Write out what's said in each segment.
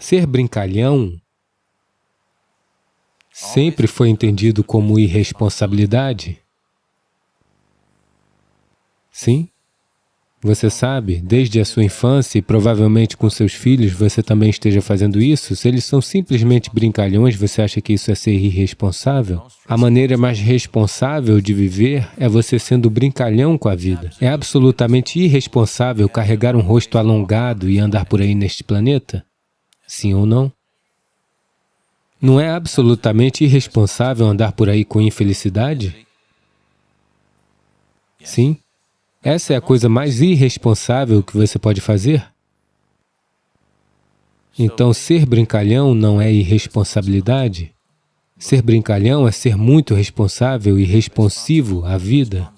Ser brincalhão sempre foi entendido como irresponsabilidade. Sim? Você sabe, desde a sua infância e provavelmente com seus filhos você também esteja fazendo isso, se eles são simplesmente brincalhões, você acha que isso é ser irresponsável? A maneira mais responsável de viver é você sendo brincalhão com a vida. É absolutamente irresponsável carregar um rosto alongado e andar por aí neste planeta? Sim ou não? Não é absolutamente irresponsável andar por aí com infelicidade? Sim? Essa é a coisa mais irresponsável que você pode fazer? Então, ser brincalhão não é irresponsabilidade? Ser brincalhão é ser muito responsável e responsivo à vida.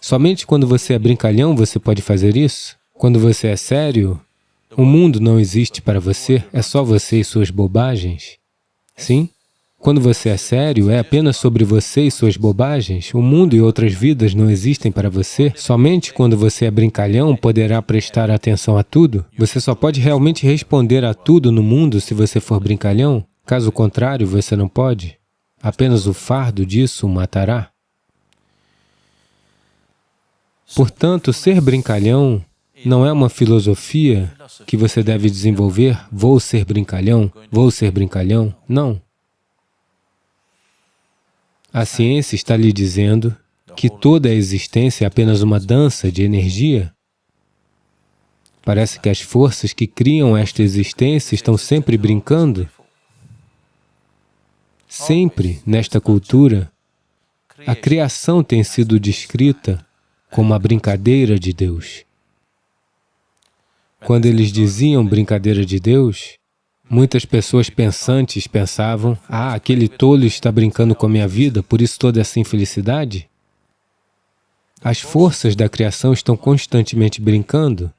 Somente quando você é brincalhão você pode fazer isso? Quando você é sério, o mundo não existe para você, é só você e suas bobagens. Sim? Quando você é sério, é apenas sobre você e suas bobagens. O mundo e outras vidas não existem para você. Somente quando você é brincalhão poderá prestar atenção a tudo. Você só pode realmente responder a tudo no mundo se você for brincalhão. Caso contrário, você não pode. Apenas o fardo disso o matará. Portanto, ser brincalhão não é uma filosofia que você deve desenvolver, vou ser brincalhão, vou ser brincalhão. Não. A ciência está lhe dizendo que toda a existência é apenas uma dança de energia. Parece que as forças que criam esta existência estão sempre brincando. Sempre, nesta cultura, a criação tem sido descrita como a brincadeira de Deus. Quando eles diziam brincadeira de Deus, Muitas pessoas pensantes pensavam, ah, aquele tolo está brincando com a minha vida, por isso toda essa infelicidade. As forças da criação estão constantemente brincando.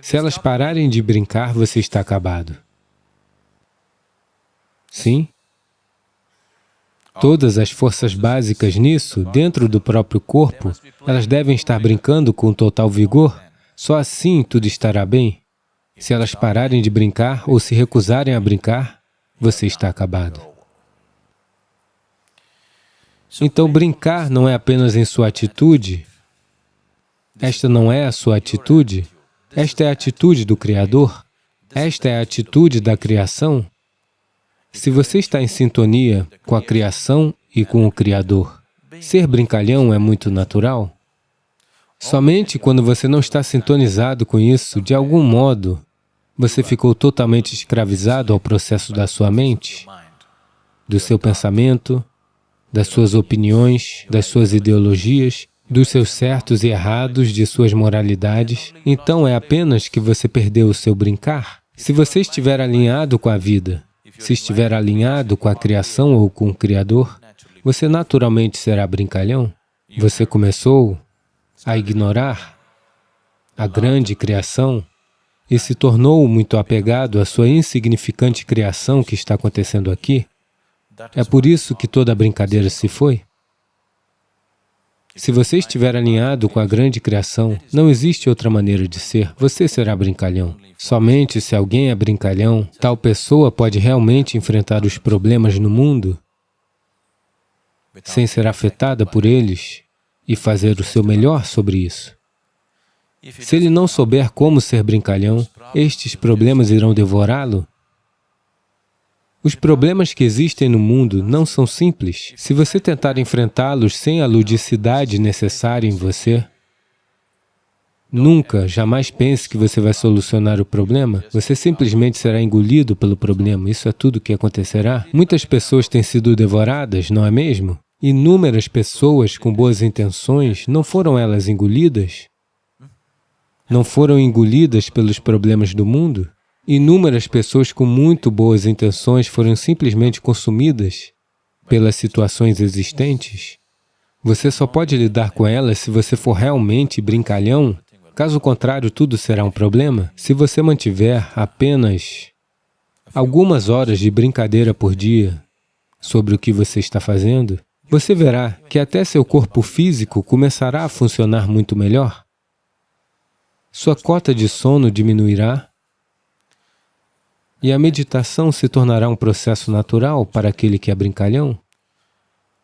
Se elas pararem de brincar, você está acabado. Sim? Todas as forças básicas nisso, dentro do próprio corpo, elas devem estar brincando com total vigor, só assim tudo estará bem. Se elas pararem de brincar ou se recusarem a brincar, você está acabado. Então, brincar não é apenas em sua atitude, esta não é a sua atitude, esta é a atitude do Criador, esta é a atitude da criação. Se você está em sintonia com a criação e com o Criador, ser brincalhão é muito natural. Somente quando você não está sintonizado com isso, de algum modo, você ficou totalmente escravizado ao processo da sua mente, do seu pensamento, das suas opiniões, das suas ideologias, dos seus certos e errados, de suas moralidades. Então é apenas que você perdeu o seu brincar. Se você estiver alinhado com a vida, se estiver alinhado com a criação ou com o Criador, você naturalmente será brincalhão. Você começou a ignorar a grande criação e se tornou muito apegado à sua insignificante criação que está acontecendo aqui, é por isso que toda a brincadeira se foi. Se você estiver alinhado com a grande criação, não existe outra maneira de ser, você será brincalhão. Somente se alguém é brincalhão, tal pessoa pode realmente enfrentar os problemas no mundo sem ser afetada por eles e fazer o seu melhor sobre isso. Se ele não souber como ser brincalhão, estes problemas irão devorá-lo. Os problemas que existem no mundo não são simples. Se você tentar enfrentá-los sem a ludicidade necessária em você, Nunca, jamais pense que você vai solucionar o problema. Você simplesmente será engolido pelo problema. Isso é tudo o que acontecerá. Muitas pessoas têm sido devoradas, não é mesmo? Inúmeras pessoas com boas intenções, não foram elas engolidas? não foram engolidas pelos problemas do mundo? Inúmeras pessoas com muito boas intenções foram simplesmente consumidas pelas situações existentes? Você só pode lidar com elas se você for realmente brincalhão, caso contrário tudo será um problema. Se você mantiver apenas algumas horas de brincadeira por dia sobre o que você está fazendo, você verá que até seu corpo físico começará a funcionar muito melhor sua cota de sono diminuirá, E a meditação se tornará um processo natural para aquele que é brincalhão.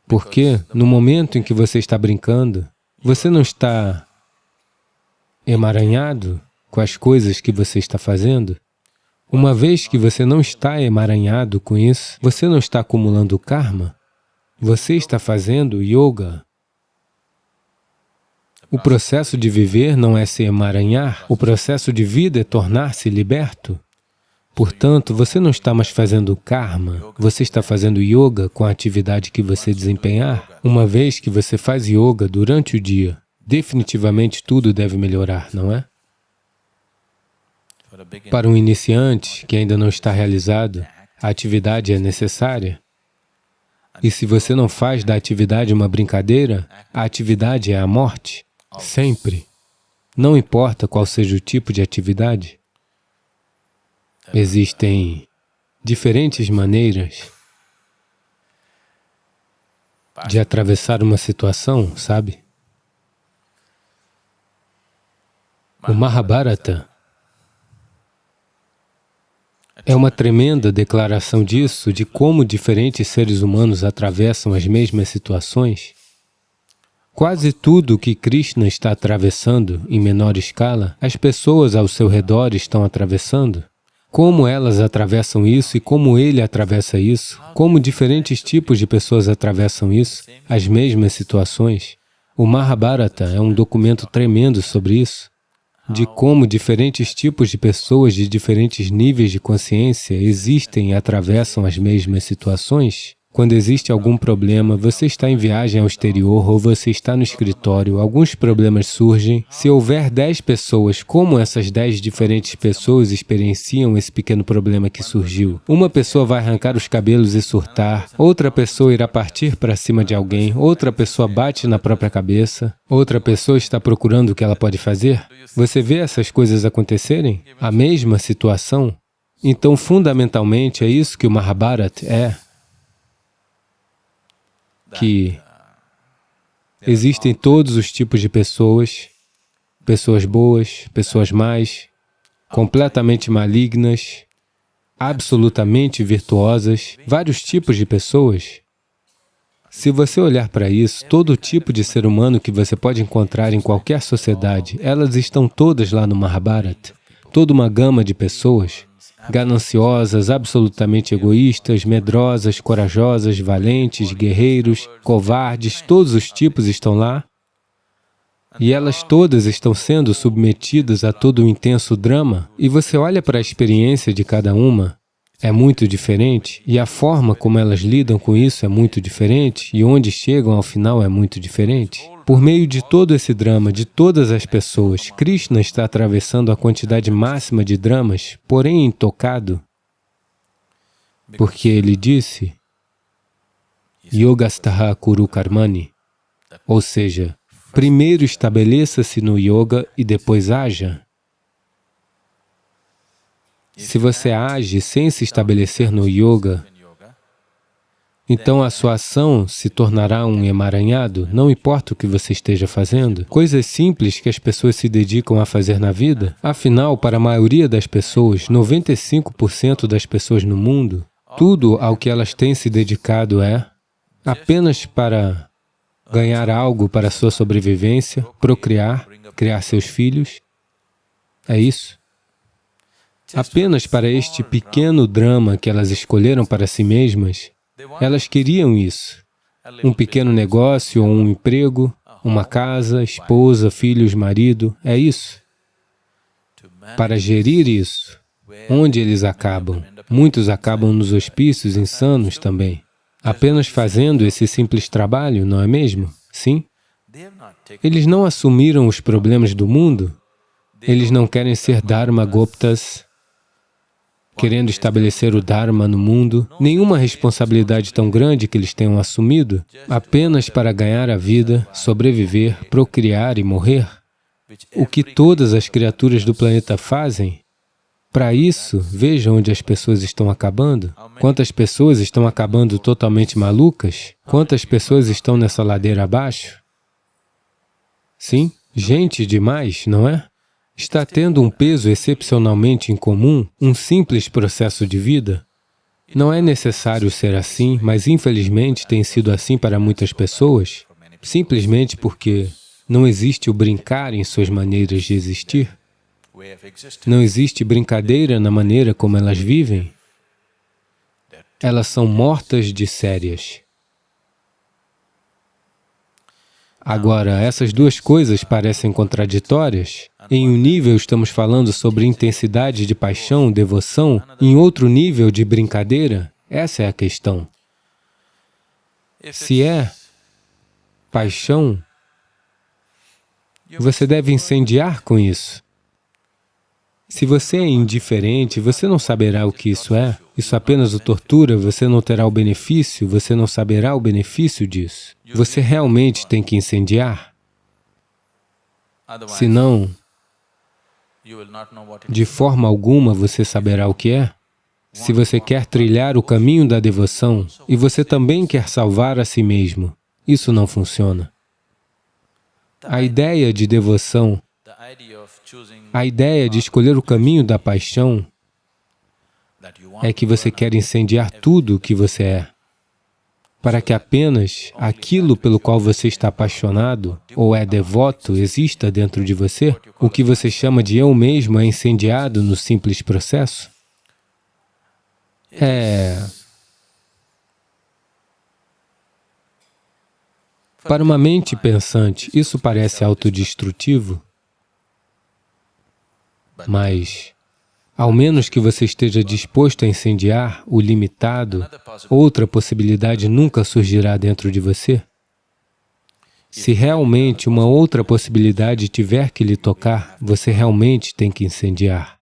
Porque no momento em que você está brincando, você não está emaranhado com as coisas que você está fazendo. Uma vez que você não está emaranhado com isso, você não está acumulando karma, você está fazendo yoga. O processo de viver não é se emaranhar, o processo de vida é tornar-se liberto. Portanto, você não está mais fazendo karma, você está fazendo yoga com a atividade que você desempenhar. Uma vez que você faz yoga durante o dia, definitivamente tudo deve melhorar, não é? Para um iniciante que ainda não está realizado, a atividade é necessária. E se você não faz da atividade uma brincadeira, a atividade é a morte, sempre. Não importa qual seja o tipo de atividade. Existem diferentes maneiras de atravessar uma situação, sabe? O Mahabharata é uma tremenda declaração disso, de como diferentes seres humanos atravessam as mesmas situações. Quase tudo que Krishna está atravessando, em menor escala, as pessoas ao seu redor estão atravessando como elas atravessam isso e como ele atravessa isso, como diferentes tipos de pessoas atravessam isso, as mesmas situações. O Mahabharata é um documento tremendo sobre isso, de como diferentes tipos de pessoas de diferentes níveis de consciência existem e atravessam as mesmas situações quando existe algum problema, você está em viagem ao exterior ou você está no escritório, alguns problemas surgem. Se houver 10 pessoas, como essas 10 diferentes pessoas experienciam esse pequeno problema que surgiu? Uma pessoa vai arrancar os cabelos e surtar, outra pessoa irá partir para cima de alguém, outra pessoa bate na própria cabeça, outra pessoa está procurando o que ela pode fazer. Você vê essas coisas acontecerem? A mesma situação? Então, fundamentalmente, é isso que o Mahabharata é que existem todos os tipos de pessoas, pessoas boas, pessoas más, completamente malignas, absolutamente virtuosas, vários tipos de pessoas. Se você olhar para isso, todo tipo de ser humano que você pode encontrar em qualquer sociedade, elas estão todas lá no Mahabharata. Toda uma gama de pessoas gananciosas, absolutamente egoístas, medrosas, corajosas, valentes, guerreiros, covardes, todos os tipos estão lá. E elas todas estão sendo submetidas a todo o intenso drama, e você olha para a experiência de cada uma, é muito diferente, e a forma como elas lidam com isso é muito diferente, e onde chegam ao final é muito diferente. Por meio de todo esse drama, de todas as pessoas, Krishna está atravessando a quantidade máxima de dramas, porém intocado, porque ele disse, Yogastaha Kuru Karmani, ou seja, primeiro estabeleça-se no yoga e depois haja. Se você age sem se estabelecer no yoga, então a sua ação se tornará um emaranhado, não importa o que você esteja fazendo. Coisas simples que as pessoas se dedicam a fazer na vida. Afinal, para a maioria das pessoas, 95% das pessoas no mundo, tudo ao que elas têm se dedicado é apenas para ganhar algo para sua sobrevivência, procriar, criar seus filhos. É isso. Apenas para este pequeno drama que elas escolheram para si mesmas, elas queriam isso. Um pequeno negócio um emprego, uma casa, esposa, filhos, marido, é isso. Para gerir isso, onde eles acabam? Muitos acabam nos hospícios insanos também, apenas fazendo esse simples trabalho, não é mesmo? Sim? Eles não assumiram os problemas do mundo, eles não querem ser Dharma Goptas, querendo estabelecer o Dharma no mundo, nenhuma responsabilidade tão grande que eles tenham assumido, apenas para ganhar a vida, sobreviver, procriar e morrer. O que todas as criaturas do planeta fazem, para isso, veja onde as pessoas estão acabando. Quantas pessoas estão acabando totalmente malucas? Quantas pessoas estão nessa ladeira abaixo? Sim, gente demais, não é? Está tendo um peso excepcionalmente incomum, um simples processo de vida? Não é necessário ser assim, mas infelizmente tem sido assim para muitas pessoas, simplesmente porque não existe o brincar em suas maneiras de existir. Não existe brincadeira na maneira como elas vivem. Elas são mortas de sérias. Agora, essas duas coisas parecem contraditórias. Em um nível estamos falando sobre intensidade de paixão, devoção, em outro nível de brincadeira. Essa é a questão. Se é paixão, você deve incendiar com isso. Se você é indiferente, você não saberá o que isso é. Isso apenas o tortura, você não terá o benefício, você não saberá o benefício disso. Você realmente tem que incendiar. Senão, de forma alguma você saberá o que é. Se você quer trilhar o caminho da devoção e você também quer salvar a si mesmo, isso não funciona. A ideia de devoção a ideia de escolher o caminho da paixão é que você quer incendiar tudo o que você é, para que apenas aquilo pelo qual você está apaixonado ou é devoto exista dentro de você, o que você chama de eu mesmo é incendiado no simples processo? É... Para uma mente pensante, isso parece autodestrutivo? Mas, ao menos que você esteja disposto a incendiar o limitado, outra possibilidade nunca surgirá dentro de você. Se realmente uma outra possibilidade tiver que lhe tocar, você realmente tem que incendiar.